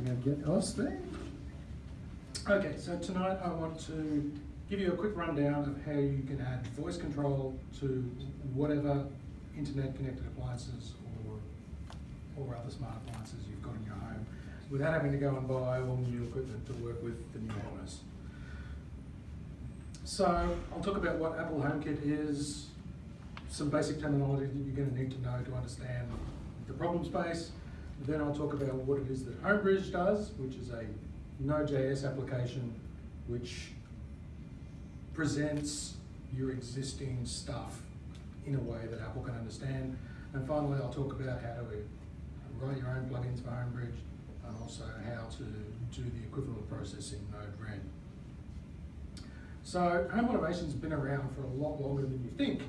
I'm going to get us there. Okay, so tonight I want to give you a quick rundown of how you can add voice control to whatever internet connected appliances or, or other smart appliances you've got in your home without having to go and buy all new equipment to work with the new OS. So I'll talk about what Apple HomeKit is, some basic terminology that you're going to need to know to understand the problem space. Then I'll talk about what it is that Homebridge does, which is a Node.js application which presents your existing stuff in a way that Apple can understand. And finally, I'll talk about how to write your own plugins for Homebridge and also how to do the equivalent process in Node-RED. So home automation's been around for a lot longer than you think.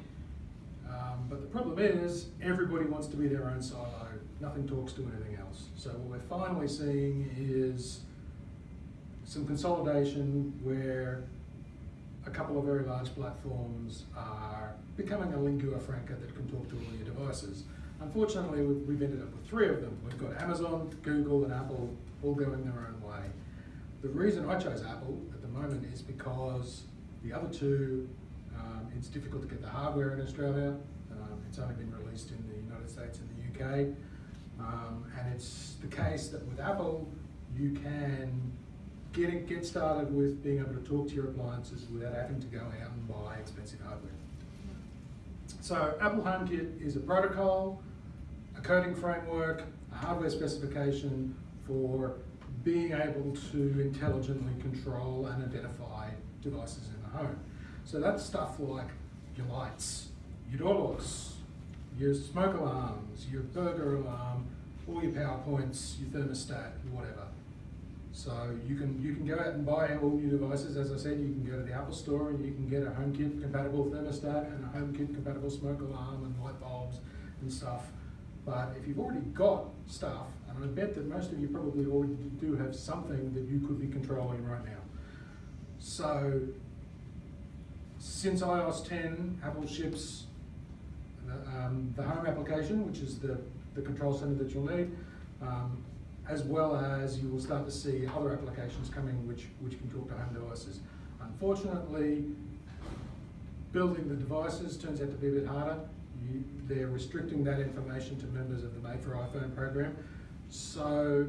Um, but the problem is everybody wants to be their own silo. Nothing talks to anything else. So what we're finally seeing is some consolidation where a couple of very large platforms are becoming a lingua franca that can talk to all your devices. Unfortunately, we've ended up with three of them. We've got Amazon, Google, and Apple all going their own way. The reason I chose Apple at the moment is because the other two, um, it's difficult to get the hardware in Australia. Um, it's only been released in the United States and the UK. Um, and it's the case that with Apple, you can get, it, get started with being able to talk to your appliances without having to go out and buy expensive hardware. So Apple HomeKit is a protocol, a coding framework, a hardware specification for being able to intelligently control and identify devices in the home. So that's stuff like your lights, your door locks, your smoke alarms, your burger alarm, all your PowerPoints, your thermostat, whatever. So you can you can go out and buy all new devices. As I said, you can go to the Apple Store and you can get a HomeKit compatible thermostat and a HomeKit compatible smoke alarm and light bulbs and stuff. But if you've already got stuff, and I bet that most of you probably already do have something that you could be controlling right now. So since iOS 10, Apple ships um, the home application, which is the, the control center that you'll need. Um, as well as you will start to see other applications coming which, which can talk to home devices. Unfortunately, building the devices turns out to be a bit harder. You, they're restricting that information to members of the Made for iPhone program. So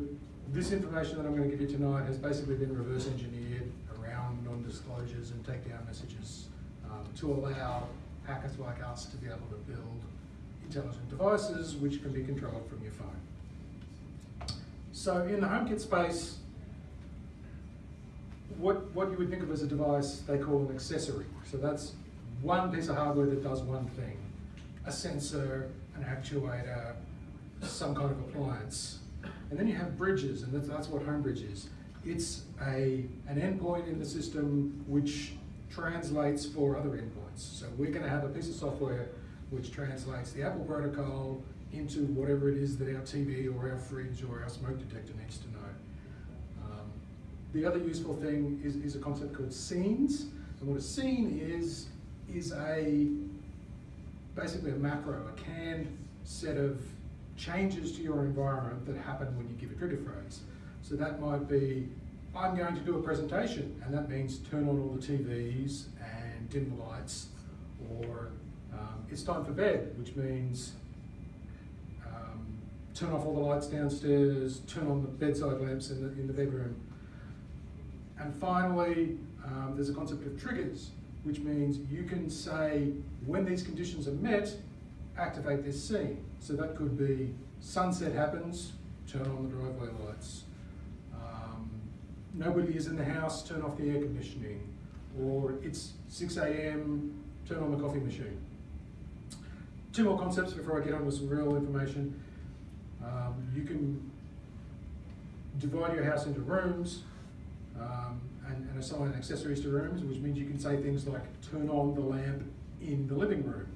this information that I'm going to give you tonight has basically been reverse engineered around non-disclosures and takedown messages um, to allow hackers like us to be able to build intelligent devices which can be controlled from your phone. So in the HomeKit space, what, what you would think of as a device, they call an accessory. So that's one piece of hardware that does one thing. A sensor, an actuator, some kind of appliance. And then you have bridges, and that's, that's what Homebridge is. It's a, an endpoint in the system which translates for other endpoints. So we're going to have a piece of software which translates the Apple protocol into whatever it is that our TV or our fridge or our smoke detector needs to know. Um, the other useful thing is, is a concept called scenes. And what a scene is, is a basically a macro, a canned set of changes to your environment that happen when you give a trigger phrase. So that might be, I'm going to do a presentation, and that means turn on all the TVs and dim the lights, or um, it's time for bed, which means turn off all the lights downstairs, turn on the bedside lamps in the, in the bedroom. And finally, um, there's a concept of triggers, which means you can say, when these conditions are met, activate this scene. So that could be sunset happens, turn on the driveway lights. Nobody is in the house, turn off the air conditioning. Or it's 6 a.m., turn on the coffee machine. Two more concepts before I get on with some real information. Um, you can divide your house into rooms um, and, and, assign accessories to rooms, which means you can say things like turn on the lamp in the living room,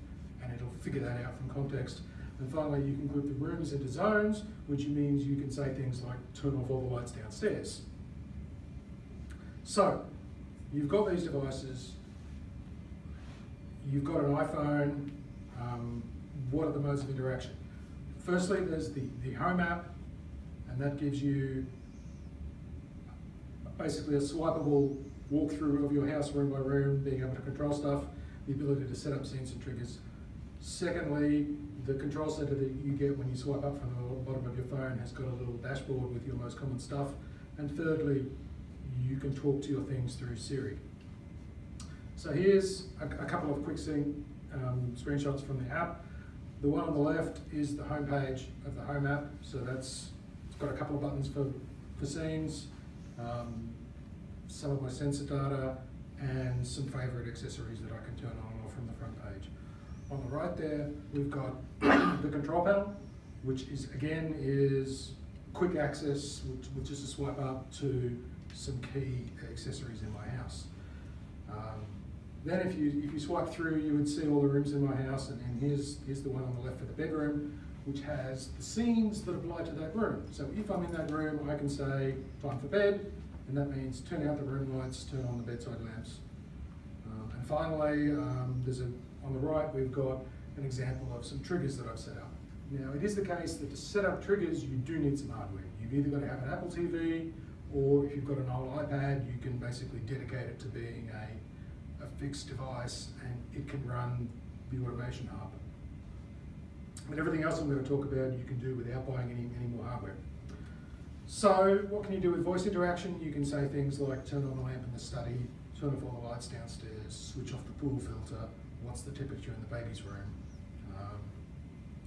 and it'll figure that out from context. And finally, you can group the rooms into zones, which means you can say things like turn off all the lights downstairs. So, you've got these devices, you've got an iPhone, um, what are the modes of interaction? Firstly, there's the, the home app, and that gives you basically a swipeable walkthrough of your house room by room, being able to control stuff, the ability to set up scenes and triggers. Secondly, the control center that you get when you swipe up from the bottom of your phone has got a little dashboard with your most common stuff. And thirdly, you can talk to your things through Siri. So here's a, a couple of quick scene um, screenshots from the app. The one on the left is the home page of the home app. So that's it's got a couple of buttons for, for scenes, um, some of my sensor data, and some favorite accessories that I can turn on and off from the front page. On the right there, we've got the control panel, which is again is quick access, which, is a swipe up to some key accessories in my house. Um, then if you, if you swipe through, you would see all the rooms in my house, and, and here's, here's the one on the left for the bedroom, which has the scenes that apply to that room. So if I'm in that room, I can say, time for bed, and that means turn out the room lights, turn on the bedside lamps. Um, and finally, um, there's a, on the right, we've got an example of some triggers that I've set up. Now, it is the case that to set up triggers, you do need some hardware. You've either got to have an Apple TV, or if you've got an old iPad, you can basically dedicate it to being a a fixed device and it can run the automation hub. But everything else I'm going to talk about you can do without buying any, any more hardware. So what can you do with voice interaction? You can say things like turn on the lamp in the study, turn off all the lights downstairs, switch off the pool filter, what's the temperature in the baby's room. Um,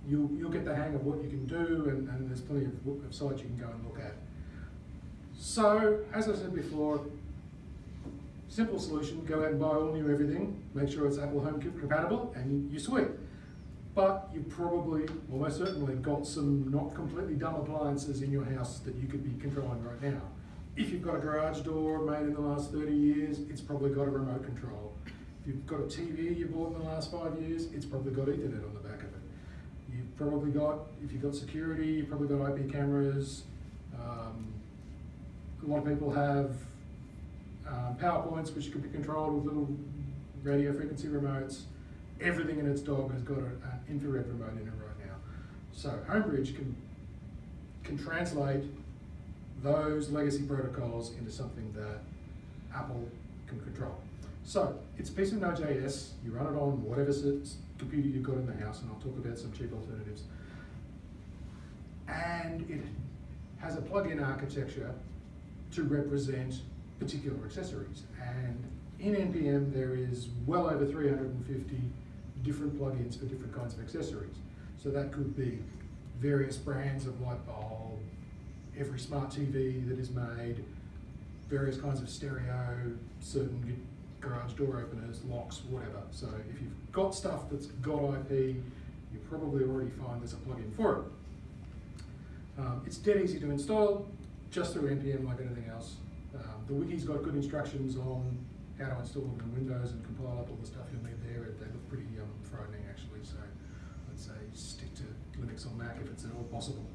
you'll, you'll get the hang of what you can do and, and there's plenty of, of sites you can go and look at. So, as I said before, Simple solution, go out and buy all new everything, make sure it's Apple Home compatible, and you're sweet. But you've probably, almost certainly, got some not completely dumb appliances in your house that you could be controlling right now. If you've got a garage door made in the last 30 years, it's probably got a remote control. If you've got a TV you bought in the last five years, it's probably got Ethernet on the back of it. You've probably got, if you've got security, you've probably got IP cameras. Um, a lot of people have um, PowerPoints, which can be controlled with little radio frequency remotes. Everything in its dog has got an infrared remote in it right now. So Homebridge can, can translate those legacy protocols into something that Apple can control. So it's a piece of Node.js, you run it on whatever computer you've got in the house, and I'll talk about some cheap alternatives. And it has a plug-in architecture to represent particular accessories. And in NPM, there is well over 350 different plugins for different kinds of accessories. So that could be various brands of light bulb, every smart TV that is made, various kinds of stereo, certain garage door openers, locks, whatever. So if you've got stuff that's got IP, you probably already find there's a plugin for it. Um, it's dead easy to install, just through NPM like anything else. Um, the wiki's got good instructions on how to install them in Windows and compile up all the stuff you'll need there. They look pretty um, frightening actually, so I'd say stick to Linux or Mac if it's at all possible.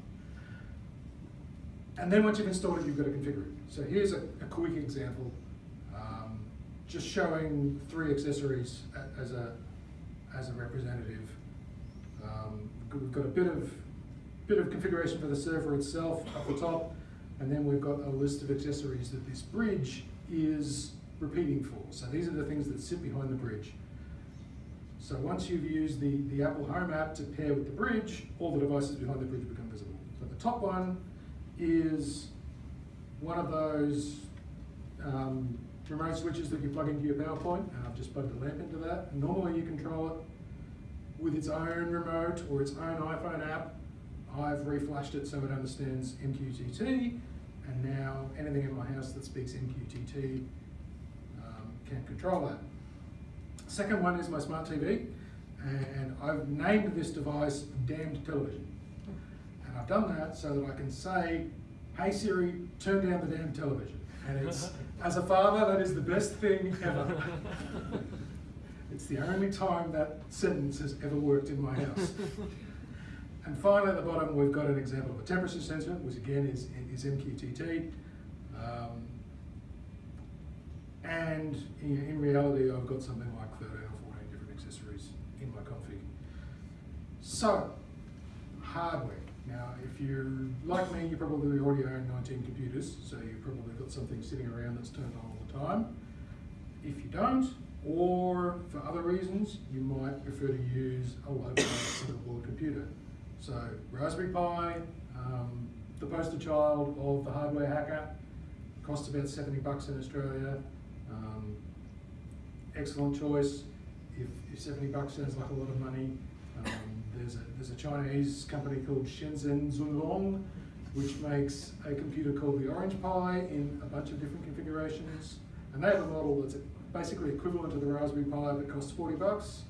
And then once you've installed it, you've got to configure it. So here's a, a quick example, um, just showing three accessories as a, as a representative. Um, we've got a bit of, bit of configuration for the server itself up the top, and then we've got a list of accessories that this bridge is repeating for. So these are the things that sit behind the bridge. So once you've used the, the Apple Home app to pair with the bridge, all the devices behind the bridge become visible. So the top one is one of those um, remote switches that you plug into your PowerPoint, and I've just plugged a lamp into that. Normally you control it with its own remote or its own iPhone app, I've reflashed it so it understands MQTT, and now anything in my house that speaks MQTT um, can control that. Second one is my smart TV, and I've named this device Damned Television. And I've done that so that I can say, hey Siri, turn down the damn television. And it's, as a father, that is the best thing ever. it's the only time that sentence has ever worked in my house. And finally, at the bottom, we've got an example of a temperature sensor, which again is, is MQTT. Um, and in, in, reality, I've got something like 13 or 14 different accessories in my config. So, hardware. Now, if you're like me, you probably already own 19 computers, so you've probably got something sitting around that's turned on all the time. If you don't, or for other reasons, you might prefer to use a local board computer. So Raspberry Pi, um, the poster child of the hardware hacker, costs about 70 bucks in Australia. Um, excellent choice. If, if 70 bucks sounds like a lot of money, um, there's, a, there's a Chinese company called Shenzhen Xunlong, which makes a computer called the Orange Pi in a bunch of different configurations. And they have a model that's basically equivalent to the Raspberry Pi that costs 40 bucks.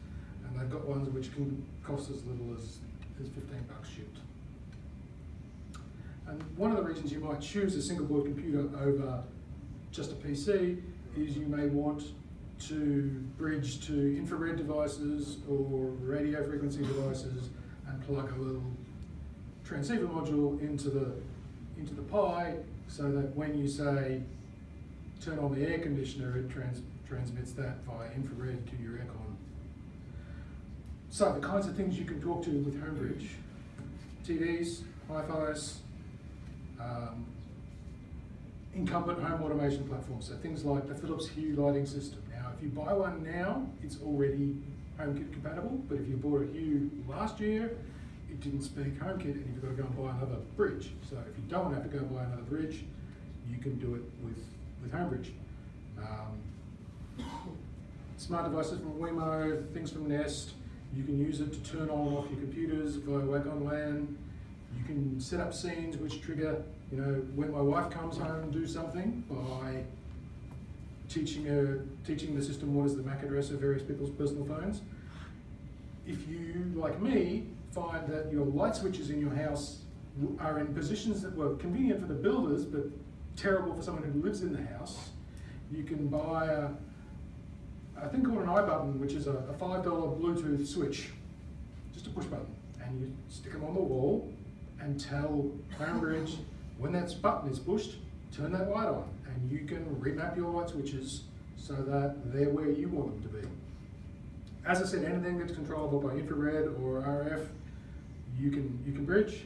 And they've got ones which can cost as little as, as 15 bucks shipped. And one of the reasons you might choose a single board computer over just a PC is you may want to bridge to infrared devices or radio frequency devices and plug a little transceiver module into the into the Pi so that when you say turn on the air conditioner, it trans transmits that via infrared to your aircon. So the kinds of things you can talk to with Homebridge, TVs, hi-fis, um, incumbent home automation platforms, so things like the Philips Hue lighting system. If you buy one now, it's already HomeKit compatible, but if you bought a Hue last year, it didn't speak HomeKit and you've got to go and buy another bridge. So if you don't have to go buy another bridge, you can do it with, with Homebridge. Um, smart devices from Wemo, things from Nest, you can use it to turn on and off your computers via Wake-on-LAN. You can set up scenes which trigger, you know, when my wife comes home, do something by teaching teaching the system what is the MAC address of various people's personal phones. If you, like me, find that your light switches in your house are in positions that were convenient for the builders but terrible for someone who lives in the house, you can buy a, a thing called an iButton, which is a, a $5 Bluetooth switch, just a push button. And you stick them on the wall and tell Homebridge when that button is pushed, turn that light on. And you can remap your light switches so that they're where you want them to be. As I said, anything that's controllable by infrared or RF, you can, you can bridge.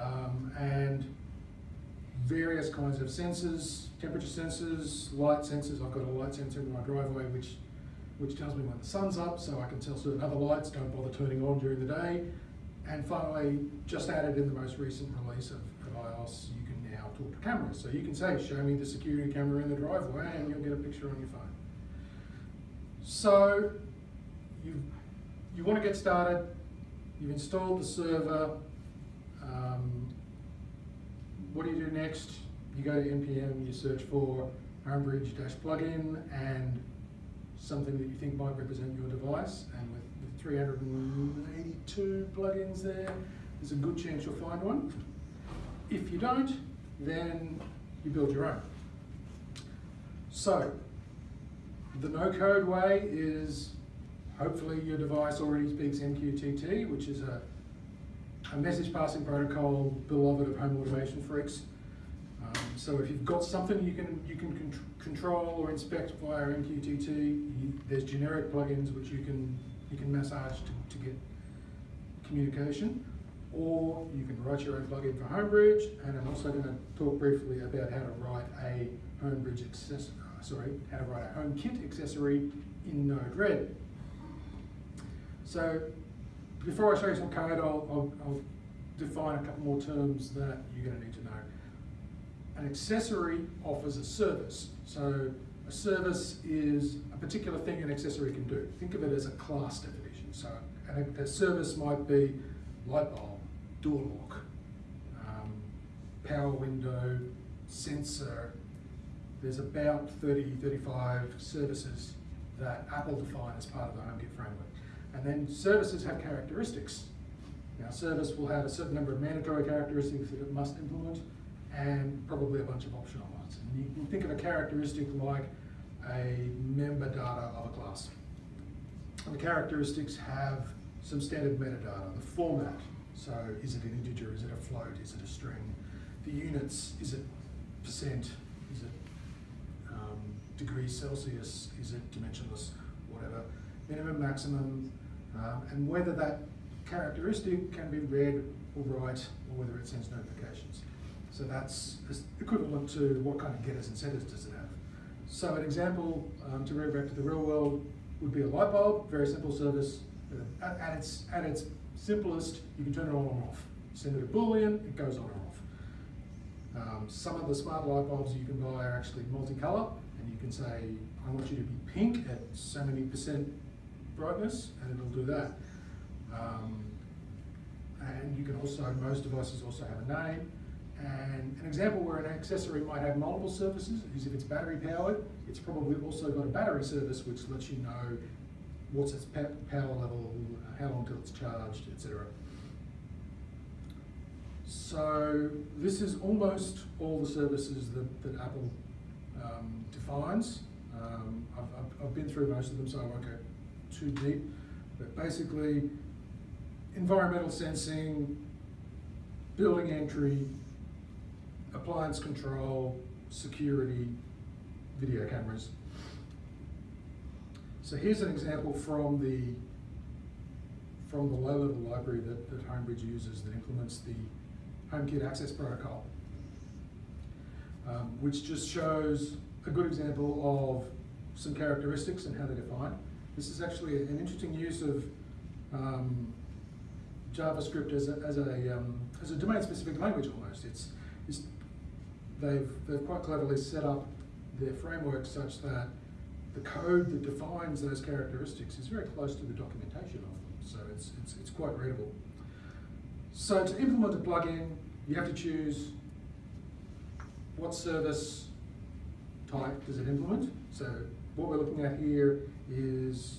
Um, and various kinds of sensors, temperature sensors, light sensors. I've got a light sensor in my driveway which, which tells me when the sun's up so I can tell certain other lights don't bother turning on during the day. And finally, just added in the most recent release of, of iOS, cameras. So you can say, show me the security camera in the driveway and you'll get a picture on your phone. So you, you want to get started, you've installed the server, um, what do you do next? You go to NPM, you search for Homebridge-plugin and something that you think might represent your device. And with, with 382 plugins there, there's a good chance you'll find one. If you don't, then you build your own. So, the no-code way is hopefully your device already speaks MQTT, which is a a message passing protocol beloved of home automation freaks. Um, so if you've got something you can you can con control or inspect via MQTT, you, there's generic plugins which you can you can massage to, to get communication, or you can write your own plugin for Homebridge. And I'm also going to talk briefly about how to write a Homebridge accessory. Uh, sorry, how to write a HomeKit accessory in Node-RED. So before I show you some code, I'll, I'll, I'll define a couple more terms that you're going to need to know. An accessory offers a service. So a service is a particular thing an accessory can do. Think of it as a class definition. So a, a service might be light bulb, door lock, um, power window, sensor. There's about 30, 35 services that Apple define as part of the HomeKit framework. And then services have characteristics. Now, service will have a certain number of mandatory characteristics that it must implement, and probably a bunch of optional ones. And you can think of a characteristic like a member data of a class. And the characteristics have some standard metadata, the format. So is it an integer, is it a float, is it a string? The units, is it percent, is it um, degrees Celsius, is it dimensionless, whatever. Minimum, maximum, um, and whether that characteristic can be read or write, or whether it sends notifications. So that's equivalent to what kind of getters and setters does it have. So an example, um, to bring back to the real world, would be a light bulb, very simple service. At, at, its, at its simplest, you can turn it on or off. Send it a boolean, it goes on or off. Um, some of the smart light bulbs you can buy are actually multicolour, and you can say, I want you to be pink at so many percent brightness, and it'll do that. Um, and you can also, most devices also have a name. And an example where an accessory might have multiple services is if it's battery powered, it's probably also got a battery service which lets you know what's its power level, how long till it's charged, etc. So this is almost all the services that, that Apple um, defines. Um, I've, I've, I've, been through most of them, so I won't go too deep. But basically, environmental sensing, building entry, appliance control, security, video cameras. So here's an example from the from the low-level library that, that Homebridge uses that implements the HomeKit access protocol, um, which just shows a good example of some characteristics and how they're defined. This is actually an interesting use of um, JavaScript as a, as a, um, as a domain-specific language almost. It's, it's, they've, they've quite cleverly set up their framework such that the code that defines those characteristics is very close to the documentation of them. So it's, it's, it's quite readable. So to implement a plugin, you have to choose what service type does it implement. So what we're looking at here is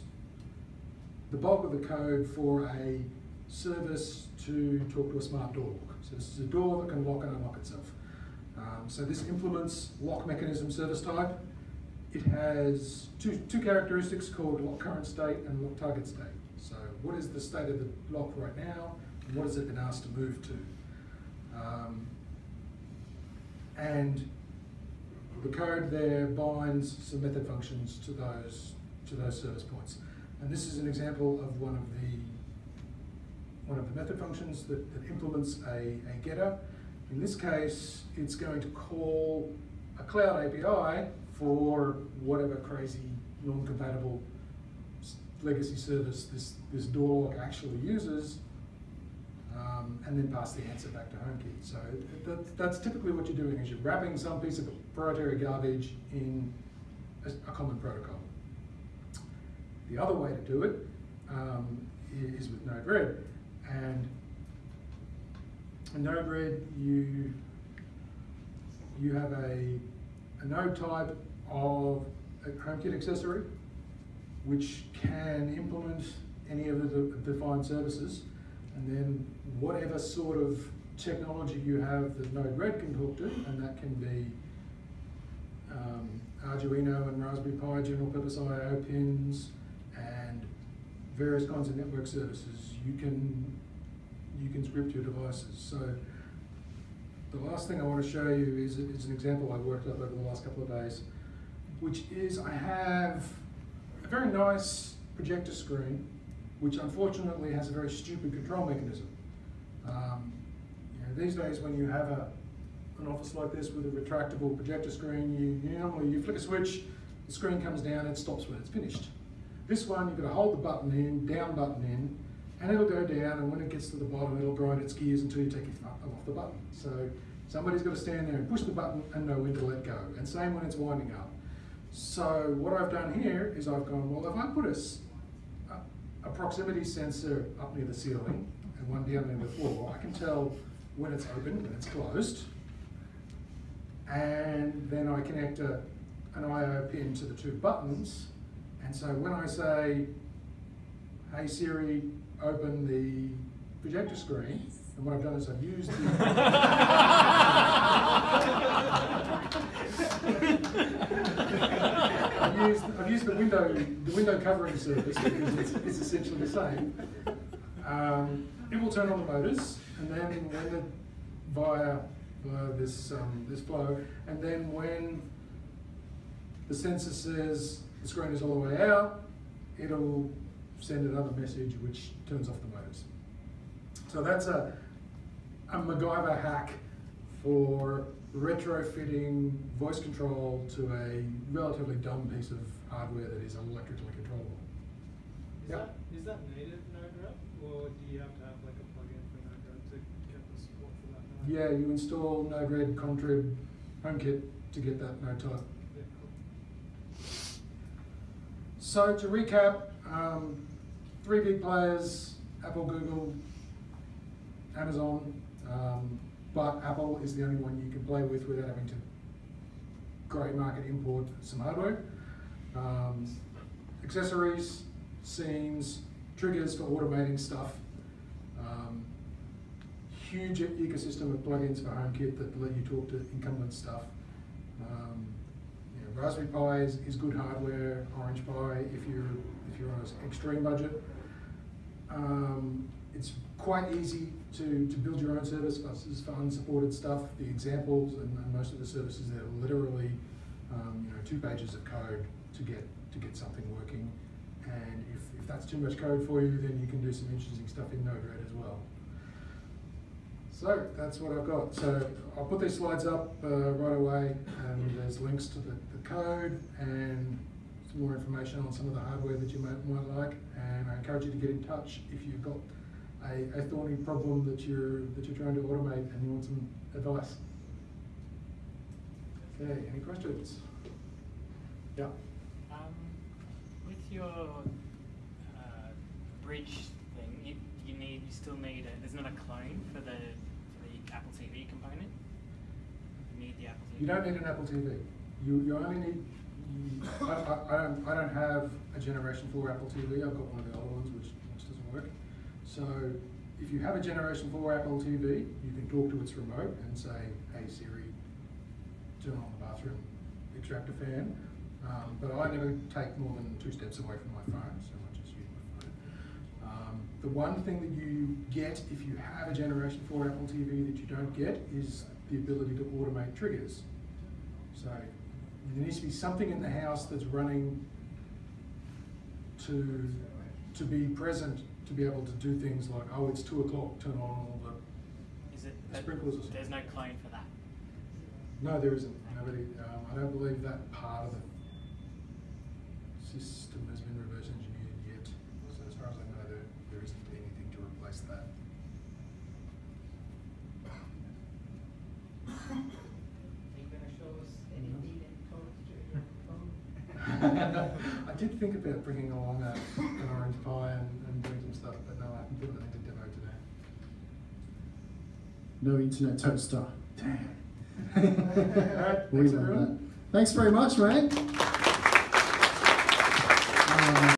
the bulk of the code for a service to talk to a smart door lock. So this is a door that can lock and unlock itself. Um, so this implements lock mechanism service type. It has two, two characteristics called lock current state and lock target state. So what is the state of the lock right now? And what has it been asked to move to? Um, and the code there binds some method functions to those to those service points. And this is an example of one of the one of the method functions that, that implements a, a getter. In this case, it's going to call a cloud API for whatever crazy non-compatible legacy service this, this door lock actually uses, um, and then pass the answer back to HomeKit. So that, that's typically what you're doing is you're wrapping some piece of proprietary garbage in a, a common protocol. The other way to do it um, is with Node-RED. And in Node-RED, you, you have a, node type of a HomeKit accessory, which can implement any of the defined services, and then whatever sort of technology you have that Node-RED can talk to, and that can be um, Arduino and Raspberry Pi general purpose I.O. pins, and various kinds of network services. You can you can script your devices. So the last thing I want to show you is, is an example I worked up over the last couple of days, which is I have a very nice projector screen, which unfortunately has a very stupid control mechanism. Um, you know, these days when you have a, an office like this with a retractable projector screen, you, you normally you flick a switch, the screen comes down, it stops when it's finished. This one, you've got to hold the button in, down button in, and it'll go down, and when it gets to the bottom, it'll grind its gears until you take your thumb off the button. So somebody's got to stand there and push the button and know when to let go. And same when it's winding up. So what I've done here is I've gone, well, if I put a, a, proximity sensor up near the ceiling and one down near the floor, I can tell when it's open, when it's closed. And then I connect a, an I.O. pin to the two buttons. And so when I say, hey Siri, open the projector screen, and what I've done is I've used the I've used I've used the window the window covering service because it's, it's essentially the same. Um, it will turn on the motors, and then when the, via via this um, this flow, and then when the sensor says the screen is all the way out, it'll send another message which turns off the motors. So that's a a MacGyver hack for retrofitting voice control to a relatively dumb piece of hardware that is electrically controllable. Is Yep. that, is that native Node-RED, or do you have to have like a plugin for Node-RED to get the support for that Node? Yeah, you install Node-RED, Contrib, HomeKit to get that node type. Yeah, cool. So to recap, um, three big players, Apple, Google, Amazon, um, but Apple is the only one you can play with without having to grey market import some hardware. Um, accessories, scenes, triggers for automating stuff. Um, huge ecosystem of plugins for HomeKit that let you talk to incumbent stuff. Um, Raspberry Pi is, is good hardware. Orange Pi, if you're if you're on an extreme budget, um, it's quite easy to, to build your own service buses for unsupported stuff. The examples and, and most of the services are literally um, you know two pages of code to get to get something working. And if, if that's too much code for you, then you can do some interesting stuff in Node-RED as well. So that's what I've got. So I'll put these slides up uh, right away, and there's links to the, the code and more information on some of the hardware that you might, might like. And I encourage you to get in touch if you've got a, a thorny problem that you're that you're trying to automate and you want some advice. Okay, any questions? Yeah. Um, with your uh, bridge thing, you, you need you still need a, there's not a clone for the for the Apple TV component. You need the Apple TV. You don't need an Apple TV. You, you only need. I, I, I don't. I don't have a Generation Four Apple TV. I've got one of the other ones, which, which doesn't work. So, if you have a Generation Four Apple TV, you can talk to its remote and say, "Hey Siri, turn on the bathroom, extract a fan." Um, but I never take more than two steps away from my phone, so I just use my phone. Um, the one thing that you get if you have a Generation 4 Apple TV that you don't get is the ability to automate triggers. So there needs to be something in the house that's running to, to be present to be able to do things like, oh, it's two o'clock, turn on all the, Is it the sprinklers or something. There's no clone for that. No, there isn't. Nobody, um, I don't believe that part of the system has been reverse engineered yet. So as far as I know, there, there isn't anything to replace that. Are you gonna show us any lead-in codes to your phone? I did think about bringing along a, an Orange Pi and, and doing some stuff, but no, I haven't put anything to demo today. No internet toaster. Damn. Alright, thanks love everyone. that. Thanks very much, mate.